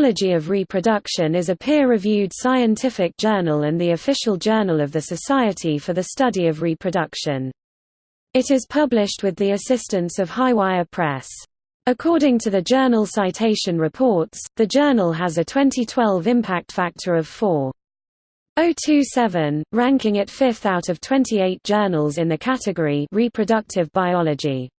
Biology of Reproduction is a peer-reviewed scientific journal and the official journal of the Society for the Study of Reproduction. It is published with the assistance of Highwire Press. According to the journal Citation Reports, the journal has a 2012 impact factor of 4.027, ranking it fifth out of 28 journals in the category Reproductive Biology.